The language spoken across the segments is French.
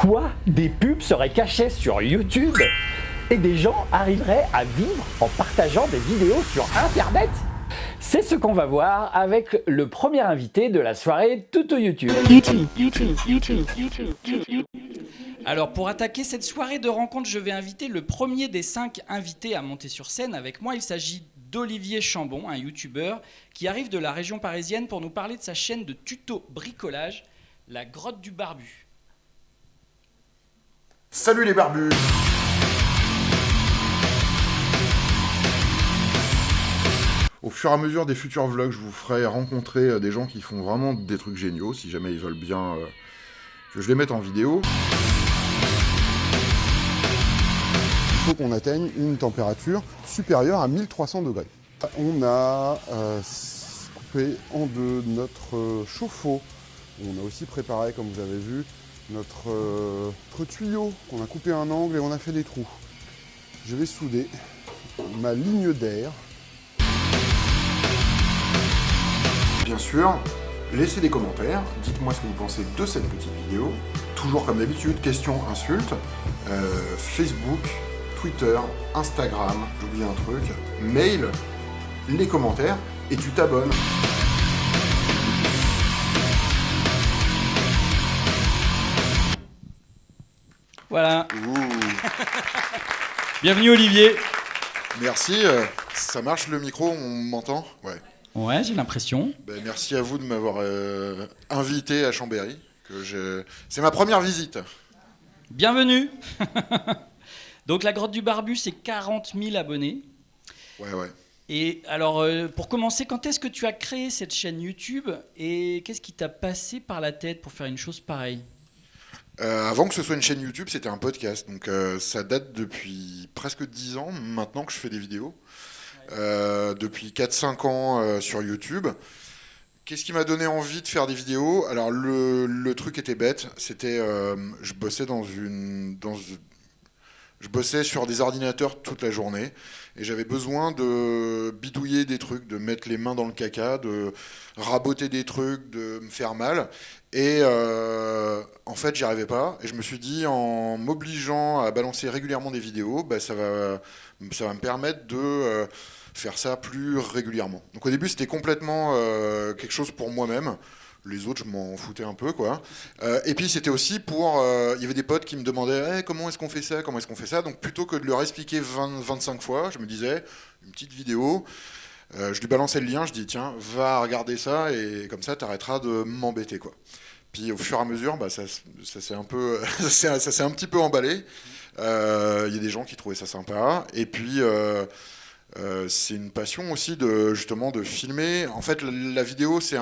Quoi? Des pubs seraient cachées sur YouTube? Et des gens arriveraient à vivre en partageant des vidéos sur Internet? C'est ce qu'on va voir avec le premier invité de la soirée Tuto YouTube. Alors pour attaquer cette soirée de rencontre, je vais inviter le premier des cinq invités à monter sur scène avec moi. Il s'agit d'Olivier Chambon, un youtubeur qui arrive de la région parisienne pour nous parler de sa chaîne de tuto bricolage, La Grotte du Barbu. Salut les barbus Au fur et à mesure des futurs vlogs, je vous ferai rencontrer euh, des gens qui font vraiment des trucs géniaux, si jamais ils veulent bien euh, que je les mette en vidéo. Il faut qu'on atteigne une température supérieure à 1300 degrés. On a euh, coupé en deux notre chauffe-eau. On a aussi préparé, comme vous avez vu, notre, notre tuyau qu'on a coupé un angle et on a fait des trous. Je vais souder ma ligne d'air bien sûr, laissez des commentaires, dites-moi ce que vous pensez de cette petite vidéo. Toujours comme d'habitude, questions, insultes, euh, Facebook, Twitter, Instagram, j'oublie un truc, mail, les commentaires, et tu t'abonnes. Voilà. Bienvenue Olivier. Merci, euh, ça marche le micro, on m'entend? Ouais. Ouais, j'ai l'impression. Ben, merci à vous de m'avoir euh, invité à Chambéry. Que C'est ma première visite. Bienvenue Donc la grotte du Barbu, c'est 40 000 abonnés. Ouais, ouais. Et alors, euh, pour commencer, quand est-ce que tu as créé cette chaîne YouTube et qu'est-ce qui t'a passé par la tête pour faire une chose pareille? Euh, avant que ce soit une chaîne YouTube, c'était un podcast. Donc ça date depuis presque 10 ans maintenant que je fais des vidéos. Euh, depuis 4-5 ans euh, sur YouTube. Qu'est-ce qui m'a donné envie de faire des vidéos? Alors le, truc était bête, c'était euh, je bossais dans une dans je bossais sur des ordinateurs toute la journée et j'avais besoin de bidouiller des trucs, de mettre les mains dans le caca, de raboter des trucs, de me faire mal. Et en fait, j'y arrivais pas. Et je me suis dit, en m'obligeant à balancer régulièrement des vidéos, bah, ça, va, ça va me permettre de faire ça plus régulièrement. Donc au début, c'était complètement euh, quelque chose pour moi-même. Les autres, je m'en foutais un peu, quoi. Euh, et puis c'était aussi pour... Euh, il y avait des potes qui me demandaient eh, comment est-ce qu'on fait ça, comment est-ce qu'on fait ça? Donc plutôt que de leur expliquer 20, 25 fois, je me disais, une petite vidéo, je lui balançais le lien, je dis, tiens, va regarder ça, et comme ça, tu arrêteras de m'embêter, quoi. Puis au fur et à mesure, bah, ça, ça s'est un, peu, ça un petit peu emballé. Il y a des gens qui trouvaient ça sympa. Et puis... Euh, c'est une passion aussi de justement de filmer. En fait, la, vidéo, c'est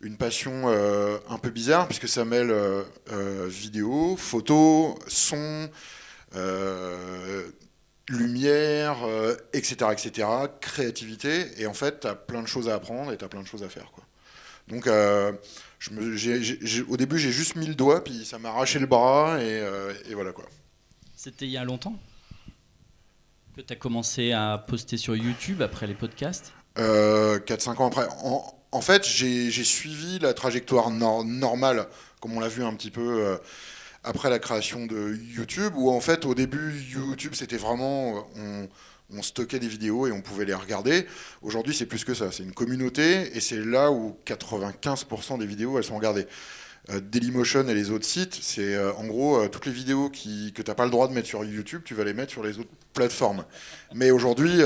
une passion euh, un peu bizarre puisque ça mêle euh, vidéo, photo, son, lumière, etc., etc., créativité. Et en fait, tu as plein de choses à apprendre et tu as plein de choses à faire. Quoi. Donc, je me, au début, j'ai juste mis le doigt, puis ça m'a arraché le bras, et, et voilà quoi. C'était il y a longtemps que tu as commencé à poster sur YouTube après les podcasts? Euh, 4-5 ans après. En, fait, j'ai suivi la trajectoire normale, comme on l'a vu un petit peu euh, après la création de YouTube, où en fait, au début, YouTube, c'était vraiment... On, on stockait des vidéos et on pouvait les regarder. Aujourd'hui, c'est plus que ça. C'est une communauté et c'est là où 95% des vidéos, elles sont regardées. Euh, Dailymotion et les autres sites, c'est euh, en gros euh, toutes les vidéos que tu n'as pas le droit de mettre sur YouTube, tu vas les mettre sur les autres plateformes. Mais aujourd'hui,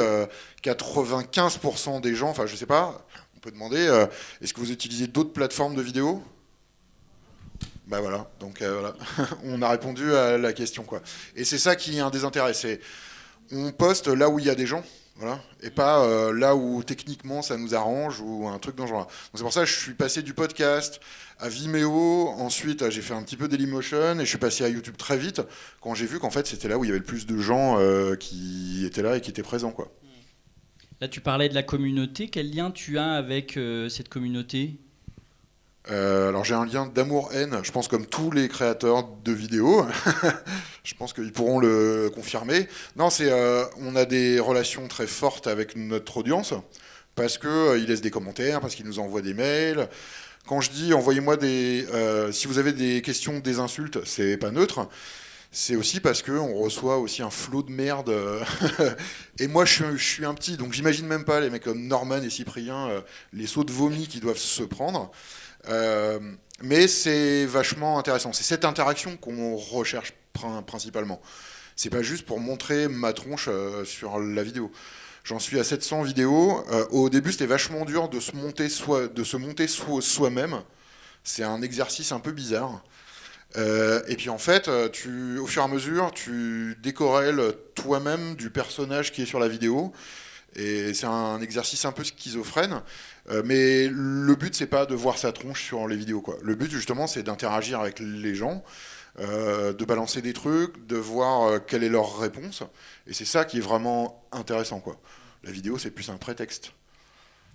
95% des gens, enfin je sais pas, peut demander, est-ce que vous utilisez d'autres plateformes de vidéos? Ben voilà, donc voilà, on a répondu à la question quoi. Et c'est ça qui est un des intérêts, c'est on poste là où il y a des gens, voilà, et pas euh, là où techniquement ça nous arrange ou un truc dans. C'est pour ça que je suis passé du podcast à Vimeo, ensuite j'ai fait un petit peu Dailymotion et je suis passé à YouTube très vite quand j'ai vu qu'en fait c'était là où il y avait le plus de gens euh, qui étaient là et qui étaient présents. Quoi. Là tu parlais de la communauté, quel lien tu as avec euh, cette communauté? Euh, alors j'ai un lien d'amour-haine, je pense comme tous les créateurs de vidéos, je pense qu'ils pourront le confirmer. Non, c'est euh, on a des relations très fortes avec notre audience, parce qu'ils euh, laissent des commentaires, parce qu'ils nous envoient des mails, Quand je dis envoyez-moi des, si vous avez des questions, des insultes, c'est pas neutre. C'est aussi parce qu'on reçoit aussi un flot de merde. et moi, je suis, un petit, donc j'imagine même pas les mecs comme Norman et Cyprien, euh, les sauts de vomi qui doivent se prendre. Euh, mais c'est vachement intéressant. C'est cette interaction qu'on recherche principalement. C'est pas juste pour montrer ma tronche euh, sur la vidéo. J'en suis à 700 vidéos. Euh, au début, c'était vachement dur de se monter soi, de se monter soi-même. C'est un exercice un peu bizarre. Euh, et puis en fait, tu, au fur et à mesure, tu décorèles toi-même du personnage qui est sur la vidéo. Et c'est un exercice un peu schizophrène. Euh, mais le but, c'est pas de voir sa tronche sur les vidéos. Quoi. Le but, justement, c'est d'interagir avec les gens, euh, de balancer des trucs, de voir euh, quelle est leur réponse. Et c'est ça qui est vraiment intéressant. Quoi. La vidéo, c'est plus un prétexte.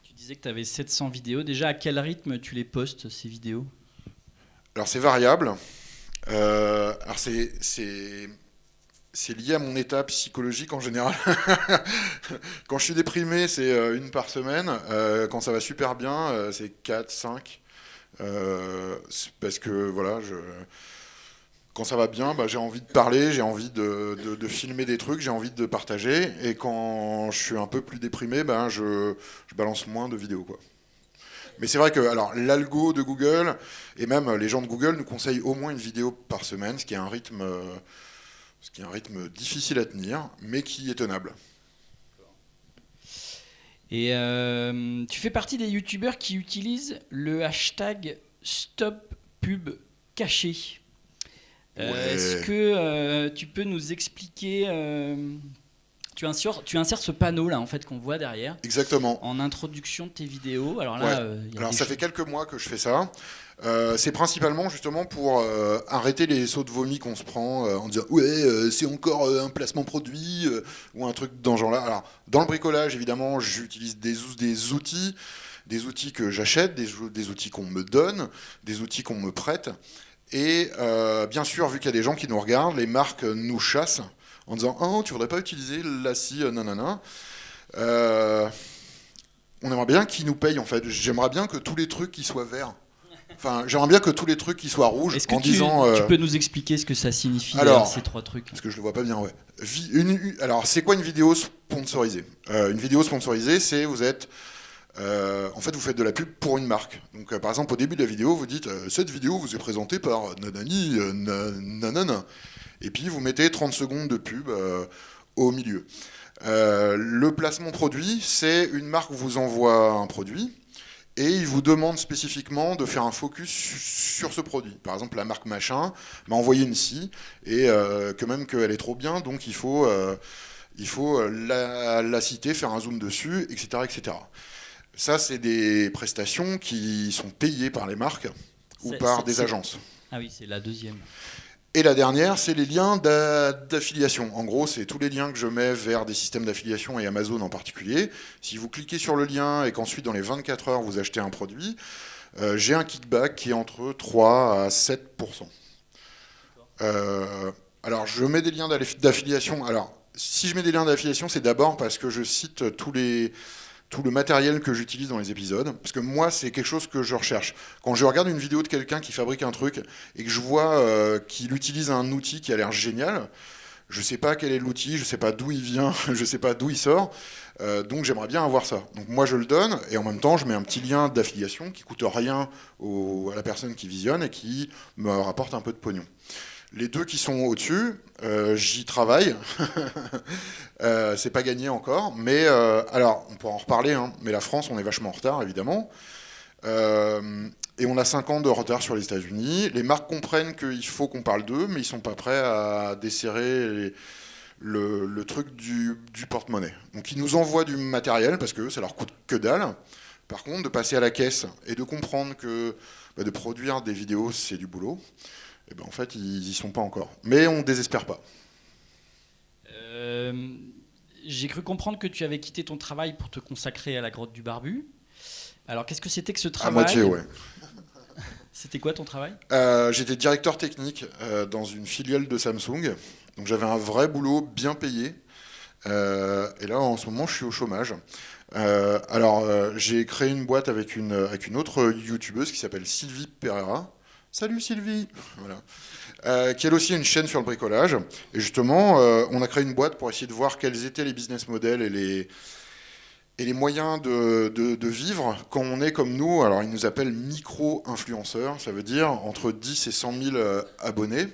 Tu disais que tu avais 700 vidéos. Déjà, à quel rythme tu les postes, ces vidéos? Alors, c'est variable. Alors, c'est lié à mon état psychologique en général. quand je suis déprimé, c'est euh, une par semaine. Euh, quand ça va super bien, euh, c'est 4, 5. parce que voilà, je... quand ça va bien, bah, j'ai envie de parler, j'ai envie de, filmer des trucs, j'ai envie de partager. Et quand je suis un peu plus déprimé, ben, je, balance moins de vidéos. Quoi. Mais c'est vrai que alors l'algo de Google et même les gens de Google nous conseillent au moins une vidéo par semaine, ce qui est un rythme ce qui est un rythme difficile à tenir, mais qui est tenable. Et euh, tu fais partie des youtubeurs qui utilisent le hashtag StopPubCaché. Euh, Est-ce que euh, tu peux nous expliquer tu insères, tu insères ce panneau là en fait qu'on voit derrière. Exactement. En introduction de tes vidéos. Alors là, Alors ça fait quelques mois que je fais ça. Euh, c'est principalement justement pour euh, arrêter les sauts de vomi qu'on se prend euh, en disant ouais c'est encore un placement produit ou un truc dans genre là. Alors dans le bricolage évidemment j'utilise des, des outils, des outils que j'achète, des, des, outils qu'on me donne, des outils qu'on me prête. Et bien sûr vu qu'il y a des gens qui nous regardent, les marques nous chassent en disant oh tu voudrais pas utiliser la scie nanana. on aimerait bien qu'ils nous payent en fait. J'aimerais bien que tous les trucs qui soient verts Enfin, j'aimerais bien que tous les trucs qui soient rouges en tu, disant. tu euh, peux nous expliquer ce que ça signifie alors, ces trois trucs Parce que je le vois pas bien, ouais. Une, alors, c'est quoi une vidéo sponsorisée? Euh, Une vidéo sponsorisée, c'est vous êtes. Euh, en fait, vous faites de la pub pour une marque. Donc, par exemple, au début de la vidéo, vous dites cette vidéo vous est présentée par nanani, nanana. Et puis, vous mettez 30 secondes de pub au milieu. le placement produit, c'est une marque vous envoie un produit et il vous demande spécifiquement de faire un focus sur ce produit. Par exemple, la marque machin m'a envoyé une scie, et euh, que même qu'elle est trop bien, donc il faut, euh, il faut la, la, citer, faire un zoom dessus, etc. etc. Ça, c'est des prestations qui sont payées par les marques ou par des agences. Ah oui, c'est la deuxième. Et la dernière, c'est les liens d'affiliation. En gros, c'est tous les liens que je mets vers des systèmes d'affiliation et Amazon en particulier. Si vous cliquez sur le lien et qu'ensuite, dans les 24 heures, vous achetez un produit, euh, j'ai un kickback qui est entre 3 à 7% euh, Alors, je mets des liens d'affiliation. Alors, si je mets des liens d'affiliation, c'est d'abord parce que je cite tous les tout le matériel que j'utilise dans les épisodes, parce que moi, c'est quelque chose que je recherche. Quand je regarde une vidéo de quelqu'un qui fabrique un truc et que je vois euh, qu'il utilise un outil qui a l'air génial, je ne sais pas quel est l'outil, je ne sais pas d'où il vient, je ne sais pas d'où il sort, euh, donc j'aimerais bien avoir ça. Donc moi, je le donne, et en même temps, je mets un petit lien d'affiliation qui coûte rien à la personne qui visionne et qui me rapporte un peu de pognon. Les deux qui sont au-dessus, euh, j'y travaille. euh, c'est pas gagné encore, mais euh, alors on pourra en reparler. Hein, mais la France, on est vachement en retard, évidemment. Euh, et on a 5 ans de retard sur les États-Unis. Les marques comprennent qu'il faut qu'on parle d'eux, mais ils sont pas prêts à desserrer le, truc du, porte-monnaie. Donc ils nous envoient du matériel parce que ça leur coûte que dalle. Par contre, de passer à la caisse et de comprendre que bah, de produire des vidéos, c'est du boulot. Eh ben, en fait, ils n'y sont pas encore. Mais on ne désespère pas. Euh, j'ai cru comprendre que tu avais quitté ton travail pour te consacrer à la grotte du barbu. Alors, qu'est-ce que c'était que ce travail À moitié, ouais. C'était quoi ton travail? Euh, J'étais directeur technique euh, dans une filiale de Samsung. Donc j'avais un vrai boulot bien payé. et là, en ce moment, je suis au chômage. alors, j'ai créé une boîte avec une, avec une autre youtubeuse qui s'appelle Sylvie Pereira. Salut Sylvie voilà. qui elle aussi une chaîne sur le bricolage. Et justement, on a créé une boîte pour essayer de voir quels étaient les business models et les, moyens de, vivre quand on est comme nous, alors ils nous appellent micro-influenceurs, ça veut dire entre 10 et 100 000 euh, abonnés.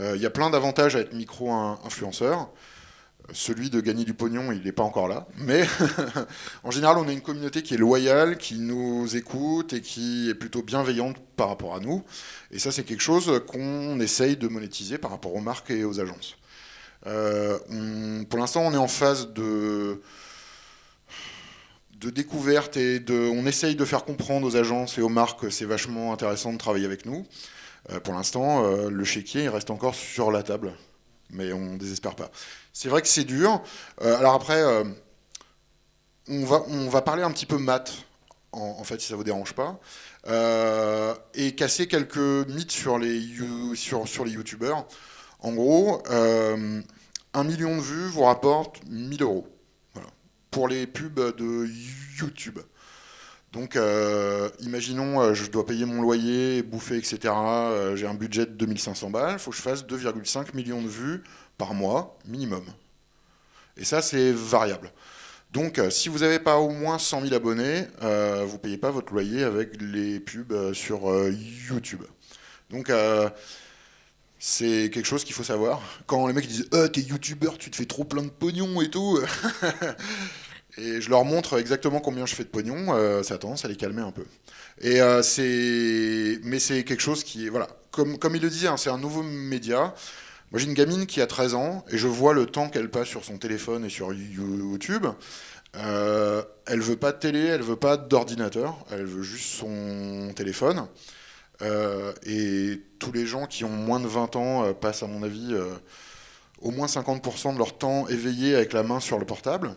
Euh, il y a plein d'avantages à être micro-influenceur. Celui de gagner du pognon, il n'est pas encore là. Mais en général, on a une communauté qui est loyale, qui nous écoute et qui est plutôt bienveillante par rapport à nous. Et ça, c'est quelque chose qu'on essaye de monétiser par rapport aux marques et aux agences. Euh, pour l'instant, on est en phase de découverte et on essaye de faire comprendre aux agences et aux marques que c'est vachement intéressant de travailler avec nous. Euh, pour l'instant, euh, le chéquier il reste encore sur la table, mais on ne désespère pas. C'est vrai que c'est dur. Euh, alors après, on, va, on va parler un petit peu maths, en, fait, si ça vous dérange pas, et casser quelques mythes sur les, sur, sur les youtubeurs. En gros, un million de vues vous rapporte 1000 euros pour les pubs de YouTube. Donc, euh, imaginons, euh, je dois payer mon loyer, bouffer, etc. Euh, j'ai un budget de 2500 balles, il faut que je fasse 2,5 millions de vues par mois, minimum. Et ça, c'est variable. Donc, si vous n'avez pas au moins 100 000 abonnés, vous ne payez pas votre loyer avec les pubs sur YouTube. Donc, c'est quelque chose qu'il faut savoir. Quand les mecs disent t'es youtubeur, tu te fais trop plein de pognon et tout. et je leur montre exactement combien je fais de pognon, euh, ça a tendance à les calmer un peu. Et euh, c'est, mais c'est quelque chose qui est, voilà, comme, comme il le disait, hein, c'est un nouveau média. Moi j'ai une gamine qui a 13 ans et je vois le temps qu'elle passe sur son téléphone et sur YouTube. Euh, elle veut pas de télé, elle veut pas d'ordinateur, elle veut juste son téléphone. Euh, et tous les gens qui ont moins de 20 ans euh, passent, à mon avis, au moins 50% de leur temps éveillé avec la main sur le portable.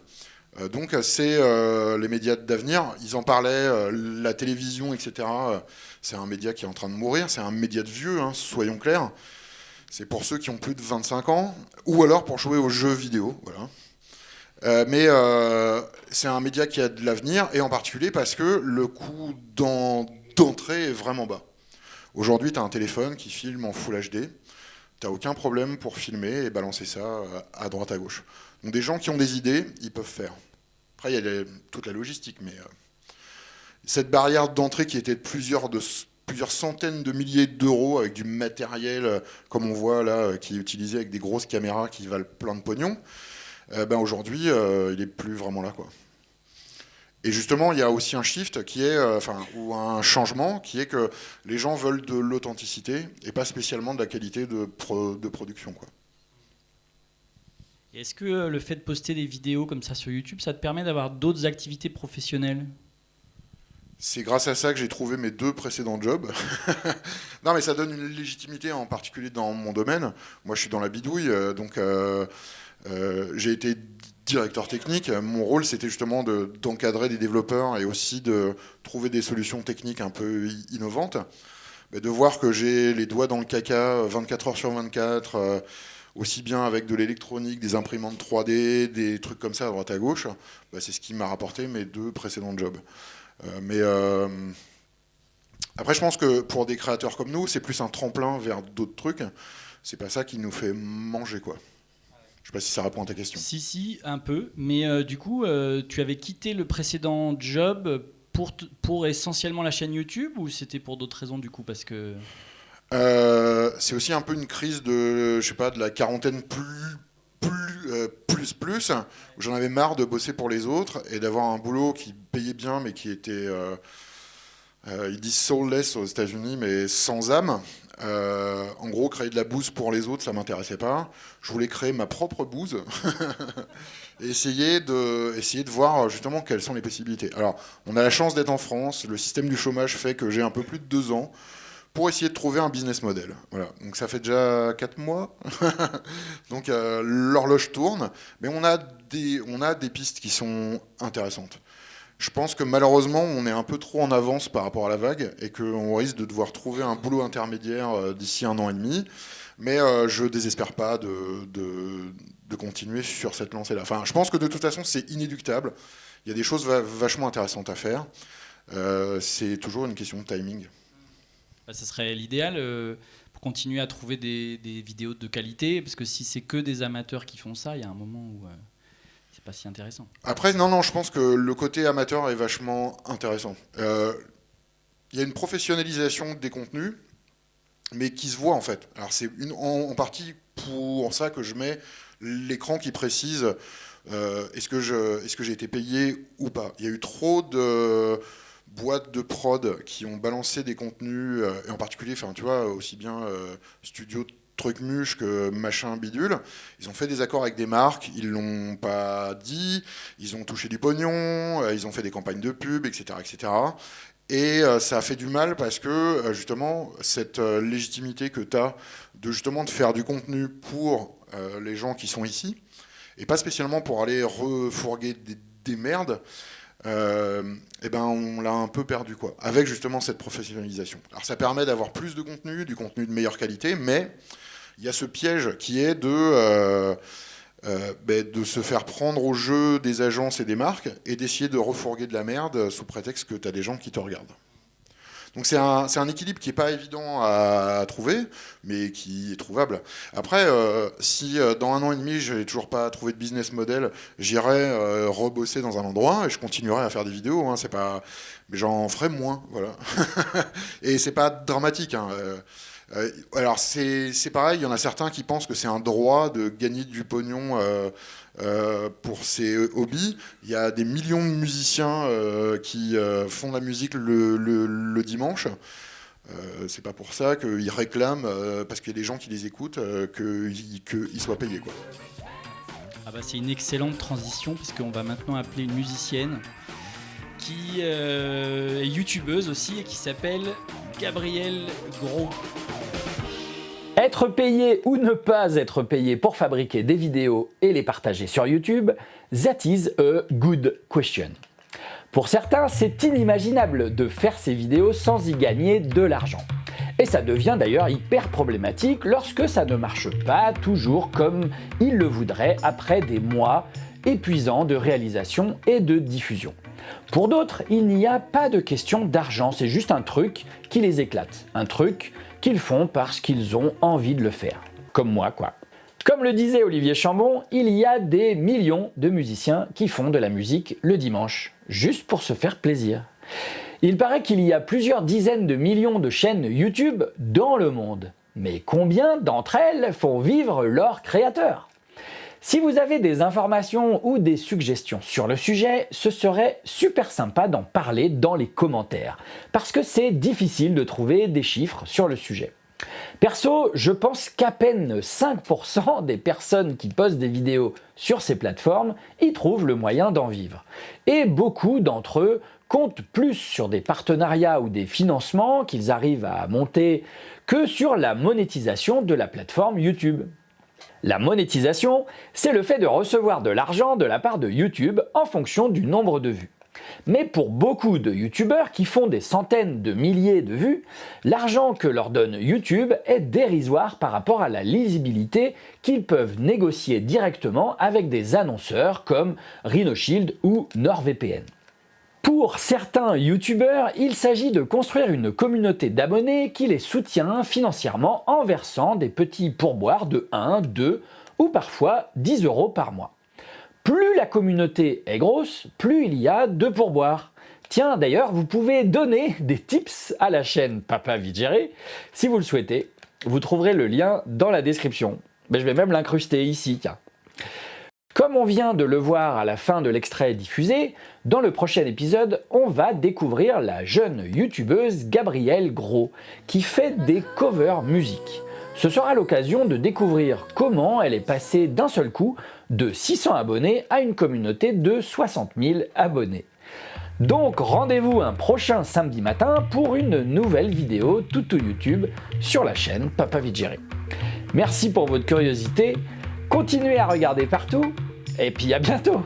donc c'est les médias d'avenir. Ils en parlaient, la télévision, etc. c'est un média qui est en train de mourir. C'est un média de vieux, hein, soyons clairs. C'est pour ceux qui ont plus de 25 ans, ou alors pour jouer aux jeux vidéo. Voilà. mais c'est un média qui a de l'avenir, et en particulier parce que le coût d'entrée est vraiment bas. Aujourd'hui, tu as un téléphone qui filme en Full HD, tu n'as aucun problème pour filmer et balancer ça euh, à droite à gauche. Donc des gens qui ont des idées, ils peuvent faire. Après, il y a toute la logistique, mais euh, cette barrière d'entrée qui était de plusieurs, de plusieurs centaines de milliers d'euros avec du matériel, euh, comme on voit là, qui est utilisé avec des grosses caméras qui valent plein de pognon, ben aujourd'hui, il n'est plus vraiment là. quoi. Et justement, il y a aussi un shift qui est, euh, enfin, ou un changement qui est que les gens veulent de l'authenticité et pas spécialement de la qualité de, de production. Quoi. Est-ce que euh, le fait de poster des vidéos comme ça sur YouTube, ça te permet d'avoir d'autres activités professionnelles? C'est grâce à ça que j'ai trouvé mes deux précédents jobs. non, mais ça donne une légitimité, en particulier dans mon domaine. Moi, je suis dans la bidouille, euh, donc j'ai été directeur technique, mon rôle c'était justement d'encadrer des développeurs et aussi de trouver des solutions techniques un peu innovantes. Mais de voir que j'ai les doigts dans le caca 24 heures sur 24, euh, aussi bien avec de l'électronique, des imprimantes 3D, des trucs comme ça à droite à gauche, bah, c'est ce qui m'a rapporté mes deux précédents jobs. Euh, mais euh, après, je pense que pour des créateurs comme nous, c'est plus un tremplin vers d'autres trucs. C'est pas ça qui nous fait manger, quoi. Je sais pas si ça répond à ta question. Si, si, un peu. Mais euh, du coup, euh, tu avais quitté le précédent job pour, pour essentiellement la chaîne YouTube ou c'était pour d'autres raisons du coup Parce que. Euh, c'est aussi un peu une crise de, je sais pas, de la quarantaine plus, plus, plus, plus, où j'en avais marre de bosser pour les autres et d'avoir un boulot qui payait bien mais qui était. ils disent soulless aux États-Unis, mais sans âme. Euh, en gros, créer de la bouse pour les autres, ça m'intéressait pas. Je voulais créer ma propre bouse et essayer de, essayer de voir justement quelles sont les possibilités. Alors, on a la chance d'être en France. Le système du chômage fait que j'ai un peu plus de deux ans pour essayer de trouver un business model. Donc ça fait déjà quatre mois. Donc euh, l'horloge tourne, mais on a des, pistes qui sont intéressantes. Je pense que malheureusement, on est un peu trop en avance par rapport à la vague et qu'on risque de devoir trouver un boulot intermédiaire euh, d'ici un an et demi. Mais euh, je désespère pas de, continuer sur cette lancée-là. Je pense que de toute façon, c'est inéductable. Il y a des choses va- vachement intéressantes à faire. C'est toujours une question de timing. Bah, ça serait l'idéal euh, pour continuer à trouver des, vidéos de qualité, parce que si c'est que des amateurs qui font ça, il y a un moment où euh, c'est pas si intéressant. Après, non, non, je pense que le côté amateur est vachement intéressant. Euh, Il y a une professionnalisation des contenus, mais qui se voit en fait. Alors c'est en, partie pour ça que je mets l'écran qui précise euh, est-ce que je- est-ce que j'ai été payé ou pas. Il y a eu trop de boîtes de prod qui ont balancé des contenus, euh, et en particulier, enfin, tu vois, aussi bien euh, studio truc muche que machin bidule. Ils ont fait des accords avec des marques, ils l'ont pas dit, ils ont touché du pognon, euh, ils ont fait des campagnes de pub, etc., etc. Et ça a fait du mal parce que justement cette légitimité que tu as de justement de faire du contenu pour les gens qui sont ici et pas spécialement pour aller refourguer des merdes, euh, eh ben on l'a un peu perdu quoi. Avec justement cette professionnalisation. Alors ça permet d'avoir plus de contenu, du contenu de meilleure qualité, mais il y a ce piège qui est de euh, euh, ben, de se faire prendre au jeu des agences et des marques et d'essayer de refourguer de la merde sous prétexte que tu as des gens qui te regardent. Donc c'est un, équilibre qui n'est pas évident à, trouver, mais qui est trouvable. Après, euh, si euh, dans un an et demi, je n'ai toujours pas trouvé de business model, j'irai euh, rebosser dans un endroit et je continuerai à faire des vidéos. Hein, pas... Mais j'en ferai moins, voilà. et c'est pas dramatique. Hein, alors c'est pareil, il y en a certains qui pensent que c'est un droit de gagner du pognon euh, pour ses hobbies. Il y a des millions de musiciens euh, qui euh, font de la musique le, dimanche. C'est pas pour ça qu'ils réclament, parce qu'il y a des gens qui les écoutent, qu'ils soient payés. Ah bah, c'est une excellente transition, puisqu'on va maintenant appeler une musicienne qui est youtubeuse aussi et qui s'appelle Gabrielle Gros. Être payé ou ne pas être payé pour fabriquer des vidéos et les partager sur YouTube, that is a good question. Pour certains, c'est inimaginable de faire ces vidéos sans y gagner de l'argent. Et ça devient d'ailleurs hyper problématique lorsque ça ne marche pas toujours comme ils le voudraient après des mois épuisants de réalisation et de diffusion. Pour d'autres, il n'y a pas de question d'argent, c'est juste un truc qui les éclate. Un truc qu'ils font parce qu'ils ont envie de le faire. Comme moi, quoi. Comme le disait Olivier Chambon, il y a des millions de musiciens qui font de la musique le dimanche, juste pour se faire plaisir. Il paraît qu'il y a plusieurs dizaines de millions de chaînes YouTube dans le monde. Mais combien d'entre elles font vivre leurs créateurs? Si vous avez des informations ou des suggestions sur le sujet, ce serait super sympa d'en parler dans les commentaires, parce que c'est difficile de trouver des chiffres sur le sujet. Perso, je pense qu'à peine 5% des personnes qui postent des vidéos sur ces plateformes y trouvent le moyen d'en vivre. Et beaucoup d'entre eux comptent plus sur des partenariats ou des financements qu'ils arrivent à monter que sur la monétisation de la plateforme YouTube. La monétisation, c'est le fait de recevoir de l'argent de la part de YouTube en fonction du nombre de vues. Mais pour beaucoup de youtubeurs qui font des centaines de milliers de vues, l'argent que leur donne YouTube est dérisoire par rapport à la lisibilité qu'ils peuvent négocier directement avec des annonceurs comme RhinoShield ou NordVPN. Pour certains youtubeurs, il s'agit de construire une communauté d'abonnés qui les soutient financièrement en versant des petits pourboires de 1, 2 ou parfois 10 euros par mois. Plus la communauté est grosse, plus il y a de pourboires. Tiens, d'ailleurs, vous pouvez donner des tips à la chaîne Papa Vigéré si vous le souhaitez. Vous trouverez le lien dans la description. Mais je vais même l'incruster ici. Comme on vient de le voir à la fin de l'extrait diffusé, dans le prochain épisode, on va découvrir la jeune youtubeuse Gabrielle Gros, qui fait des covers musique. Ce sera l'occasion de découvrir comment elle est passée d'un seul coup de 600 abonnés à une communauté de 60 000 abonnés. Donc rendez-vous un prochain samedi matin pour une nouvelle vidéo tout YouTube sur la chaîne Papa Vigéry. Merci pour votre curiosité, continuez à regarder partout, et puis à bientôt